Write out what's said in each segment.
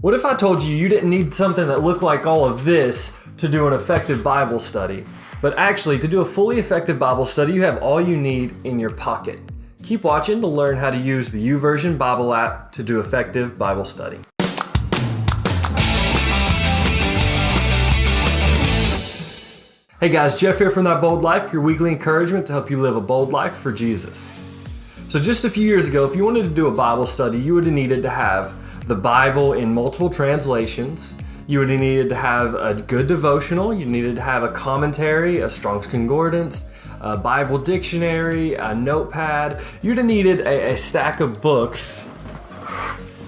What if I told you you didn't need something that looked like all of this to do an effective Bible study? But actually, to do a fully effective Bible study, you have all you need in your pocket. Keep watching to learn how to use the YouVersion Bible app to do effective Bible study. Hey guys, Jeff here from That Bold Life, your weekly encouragement to help you live a bold life for Jesus. So, just a few years ago, if you wanted to do a Bible study, you would have needed to have the Bible in multiple translations. You would have needed to have a good devotional. You needed to have a commentary, a Strong's Concordance, a Bible dictionary, a notepad. You'd have needed a, a stack of books.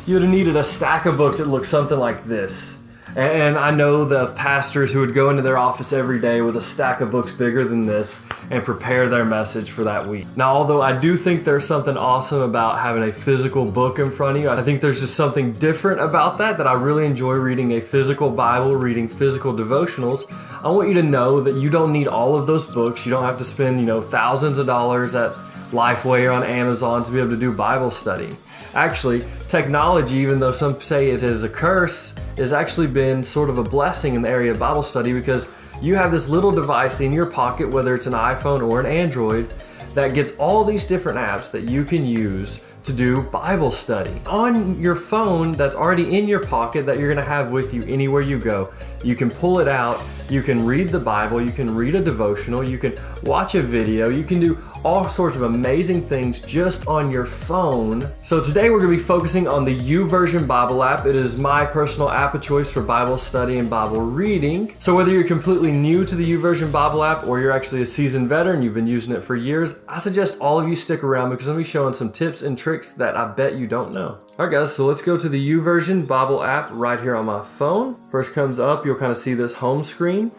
You'd have needed a stack of books that looked something like this. And I know the pastors who would go into their office every day with a stack of books bigger than this and prepare their message for that week. Now, although I do think there's something awesome about having a physical book in front of you, I think there's just something different about that that I really enjoy reading a physical Bible, reading physical devotionals. I want you to know that you don't need all of those books. You don't have to spend, you know, thousands of dollars at Lifeway or on Amazon to be able to do Bible study. Actually, technology, even though some say it is a curse, has actually been sort of a blessing in the area of Bible study because you have this little device in your pocket, whether it's an iPhone or an Android, that gets all these different apps that you can use to do Bible study on your phone that's already in your pocket that you're to have with you anywhere you go. You can pull it out, you can read the Bible, you can read a devotional, you can watch a video, you can do all sorts of amazing things just on your phone. So today we're going to be focusing on the YouVersion Bible app. It is my personal app of choice for Bible study and Bible reading. So whether you're completely new to the YouVersion Bible app or you're actually a seasoned veteran, you've been using it for years, I suggest all of you stick around because I'm to be showing some tips and tricks that I bet you don't know. All right guys, so let's go to the YouVersion Bible app right here on my phone. First comes up, you'll kind of see this home screen.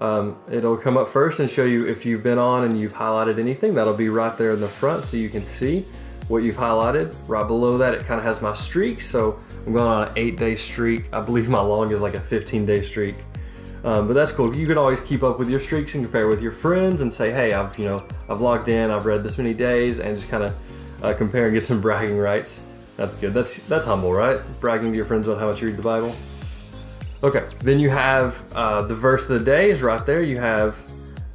Um, it'll come up first and show you if you've been on and you've highlighted anything. That'll be right there in the front so you can see what you've highlighted. Right below that, it kind of has my streak. So I'm going on an eight day streak. I believe my long is like a 15 day streak. Um, but that's cool. You can always keep up with your streaks and compare with your friends and say, hey, I've, you know, I've logged in, I've read this many days and just kind of uh, compare and get some bragging rights. That's good. That's, that's humble, right? Bragging to your friends about how much you read the Bible. Okay, then you have uh, the verse of the day is right there. You have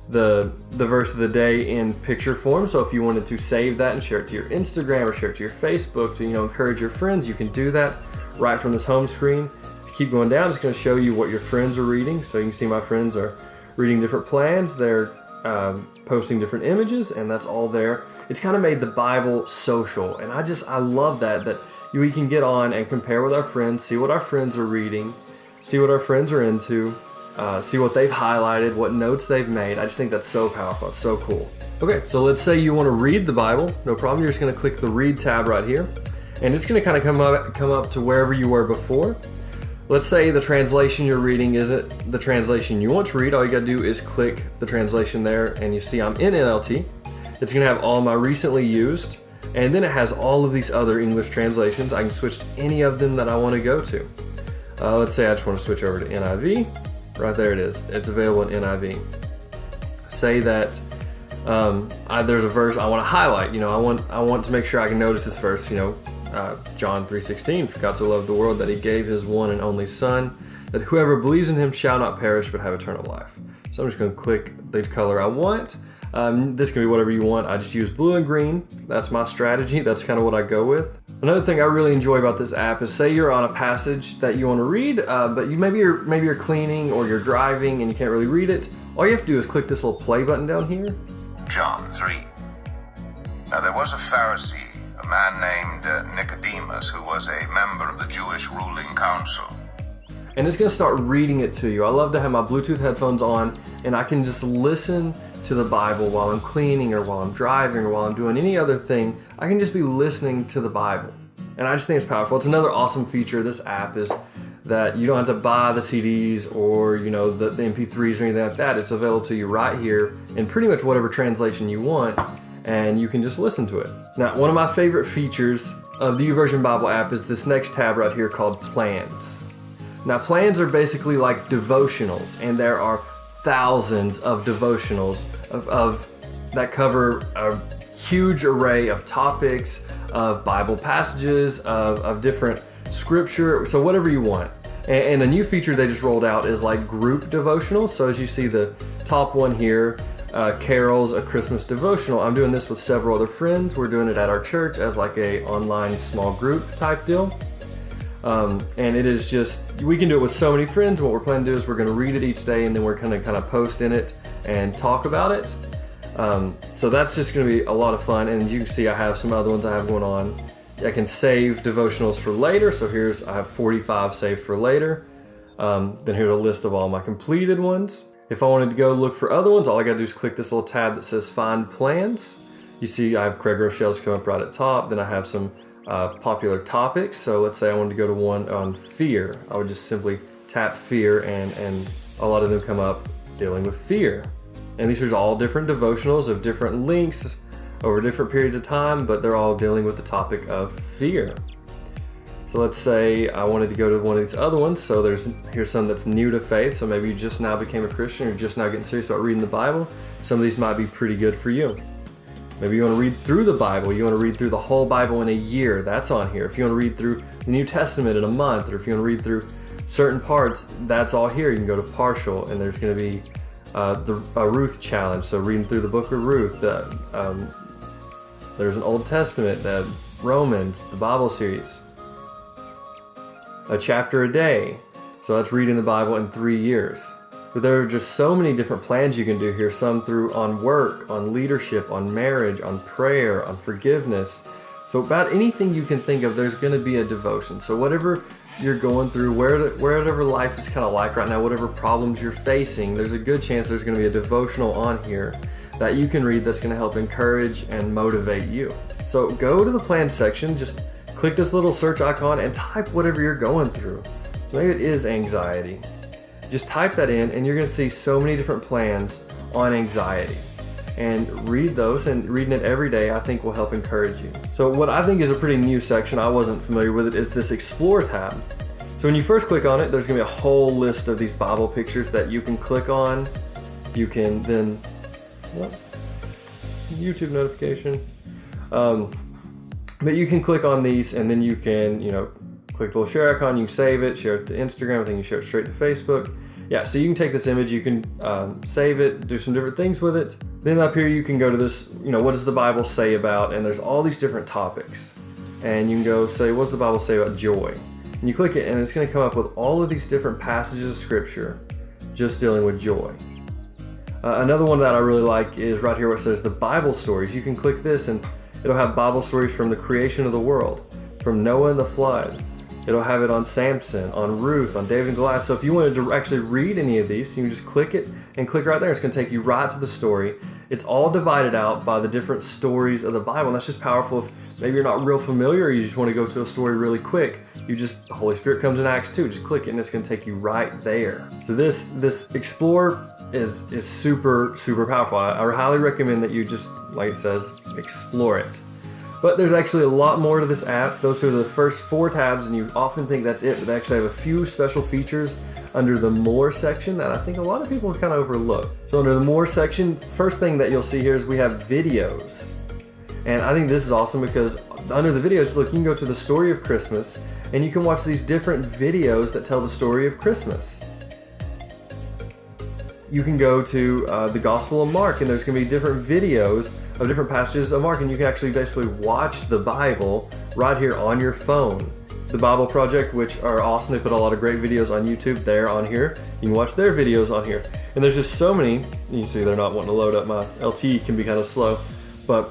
the the verse of the day in picture form. So if you wanted to save that and share it to your Instagram or share it to your Facebook to you know encourage your friends, you can do that right from this home screen. Keep going down, it's going to show you what your friends are reading. So you can see my friends are reading different plans. They're um, posting different images, and that's all there. It's kind of made the Bible social, and I just I love that that we can get on and compare with our friends, see what our friends are reading see what our friends are into, uh, see what they've highlighted, what notes they've made. I just think that's so powerful. It's so cool. Okay, so let's say you want to read the Bible. No problem. You're just going to click the Read tab right here, and it's going to kind of come up come up to wherever you were before. Let's say the translation you're reading isn't the translation you want to read. All you got to do is click the translation there, and you see I'm in NLT. It's to have all my recently used, and then it has all of these other English translations. I can switch to any of them that I want to go to. Uh, let's say I just want to switch over to NIV. Right there it is. It's available in NIV. Say that um, I, there's a verse I want to highlight. You know, I want I want to make sure I can notice this verse. You know, uh, John 3:16. For God so loved the world that He gave His one and only Son, that whoever believes in Him shall not perish but have eternal life. So I'm just going to click the color I want. Um, this can be whatever you want. I just use blue and green. That's my strategy. That's kind of what I go with. Another thing I really enjoy about this app is say you're on a passage that you want to read, uh, but you maybe you're maybe you're cleaning or you're driving and you can't really read it. All you have to do is click this little play button down here. John 3. Now there was a Pharisee, man named uh, Nicodemus, who was a member of the Jewish ruling council. And it's going to start reading it to you. I love to have my Bluetooth headphones on and I can just listen to the Bible while I'm cleaning or while I'm driving or while I'm doing any other thing. I can just be listening to the Bible. And I just think it's powerful. It's another awesome feature of this app is that you don't have to buy the CDs or you know the, the MP3s or anything like that. It's available to you right here in pretty much whatever translation you want and you can just listen to it. Now, one of my favorite features of the YouVersion Bible app is this next tab right here called Plans. Now, plans are basically like devotionals, and there are thousands of devotionals of, of that cover a huge array of topics, of Bible passages, of, of different scripture, so whatever you want. And, and a new feature they just rolled out is like group devotionals. So as you see the top one here, uh, Carol's a Christmas devotional. I'm doing this with several other friends. We're doing it at our church as like a online small group type deal. Um, and it is just we can do it with so many friends. What we're planning to do is we're going to read it each day, and then we're going to kind of post in it and talk about it. Um, so that's just going to be a lot of fun. And you can see I have some other ones I have going on. I can save devotionals for later. So here's I have 45 saved for later. Um, then here's a list of all my completed ones. If I wanted to go look for other ones, all I got to do is click this little tab that says Find Plans. You see, I have Craig Groeschel's come up right at top. Then I have some uh, popular topics. So let's say I wanted to go to one on fear. I would just simply tap fear and, and a lot of them come up dealing with fear. And these are all different devotionals of different links over different periods of time, but they're all dealing with the topic of fear. So let's say I wanted to go to one of these other ones. So there's here's some that's new to faith. So maybe you just now became a Christian or just now getting serious about reading the Bible. Some of these might be pretty good for you. Maybe you want to read through the Bible. You want to read through the whole Bible in a year. That's on here. If you want to read through the New Testament in a month, or if you want to read through certain parts, that's all here. You can go to partial, and there's going to be uh, the Ruth challenge. So reading through the book of Ruth. Um, there's an Old Testament, the Romans, the Bible series. A chapter a day. So that's reading the Bible in three years. But there are just so many different plans you can do here. Some through on work, on leadership, on marriage, on prayer, on forgiveness. So about anything you can think of, there's going to be a devotion. So whatever you're going through, where, wherever life is kind of like right now, whatever problems you're facing, there's a good chance there's going to be a devotional on here that you can read that's going to help encourage and motivate you. So go to the plan section, just click this little search icon and type whatever you're going through. So maybe it is anxiety. Just type that in and you're going to see so many different plans on anxiety. And read those and reading it every day I think will help encourage you. So what I think is a pretty new section, I wasn't familiar with it, is this Explore tab. So when you first click on it, there's going to be a whole list of these Bible pictures that you can click on. You can then, what? YouTube notification. Um, but you can click on these and then you can, you know, click the little share icon, you save it, share it to Instagram, I think you share it straight to Facebook. Yeah, so you can take this image, you can um, save it, do some different things with it. Then up here you can go to this, you know, what does the Bible say about, and there's all these different topics. And you can go say, what does the Bible say about joy? And you click it and it's gonna come up with all of these different passages of scripture just dealing with joy. Uh, another one that I really like is right here where it says the Bible stories. You can click this and it'll have Bible stories from the creation of the world, from Noah and the flood, It'll have it on Samson, on Ruth, on David and Goliath. So if you wanted to actually read any of these, you can just click it and click right there. It's going to take you right to the story. It's all divided out by the different stories of the Bible. And that's just powerful if maybe you're not real familiar or you just want to go to a story really quick. You just, the Holy Spirit comes in Acts 2. Just click it and it's going to take you right there. So this, this Explore is, is super, super powerful. I, I highly recommend that you just, like it says, explore it. But there's actually a lot more to this app. Those are the first four tabs, and you often think that's it, but they actually have a few special features under the More section that I think a lot of people kind of overlook. So under the More section, first thing that you'll see here is we have videos. And I think this is awesome because under the videos, look, you can go to the story of Christmas and you can watch these different videos that tell the story of Christmas you can go to uh, the Gospel of Mark, and there's going to be different videos of different passages of Mark, and you can actually basically watch the Bible right here on your phone. The Bible Project, which are awesome, they put a lot of great videos on YouTube. They're on here. You can watch their videos on here, and there's just so many. You can see, they're not wanting to load up. My LTE can be kind of slow, but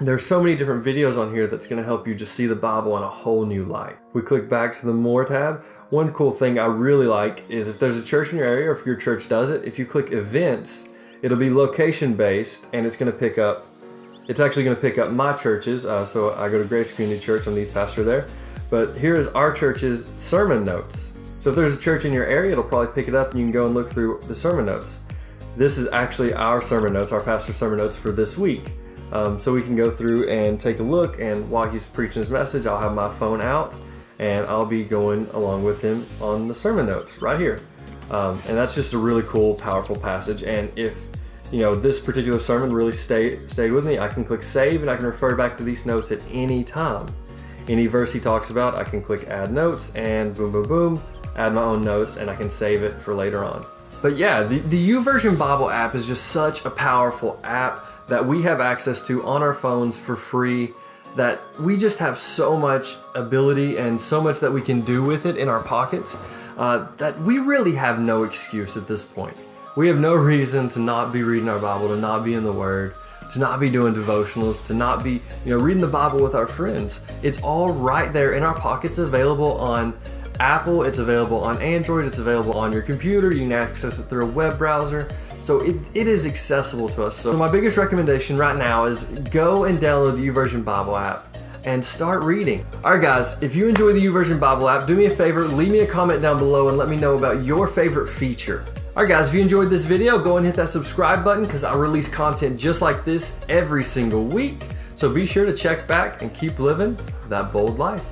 there's so many different videos on here that's going to help you just see the Bible in a whole new light. If we click back to the More tab, one cool thing I really like is if there's a church in your area or if your church does it, if you click events, it'll be location based and it's going to pick up, it's actually going to pick up my churches. Uh, so I go to Grace Community Church, I'm the pastor there. But here is our church's sermon notes. So if there's a church in your area, it'll probably pick it up and you can go and look through the sermon notes. This is actually our sermon notes, our pastor's sermon notes for this week. Um, so we can go through and take a look and while he's preaching his message, I'll have my phone out and I'll be going along with him on the sermon notes right here. Um, and that's just a really cool, powerful passage. And if you know this particular sermon really stay, stayed with me, I can click save and I can refer back to these notes at any time. Any verse he talks about, I can click add notes and boom, boom, boom, add my own notes and I can save it for later on. But yeah, the, the YouVersion Bible app is just such a powerful app that we have access to on our phones for free that we just have so much ability and so much that we can do with it in our pockets uh, that we really have no excuse at this point. We have no reason to not be reading our Bible, to not be in the Word, to not be doing devotionals, to not be, you know, reading the Bible with our friends. It's all right there in our pockets, available on Apple, it's available on Android, it's available on your computer, you can access it through a web browser. So it, it is accessible to us. So my biggest recommendation right now is go and download the YouVersion Bible app and start reading. All right, guys, if you enjoy the YouVersion Bible app, do me a favor, leave me a comment down below and let me know about your favorite feature. All right, guys, if you enjoyed this video, go and hit that subscribe button because I release content just like this every single week. So be sure to check back and keep living that bold life.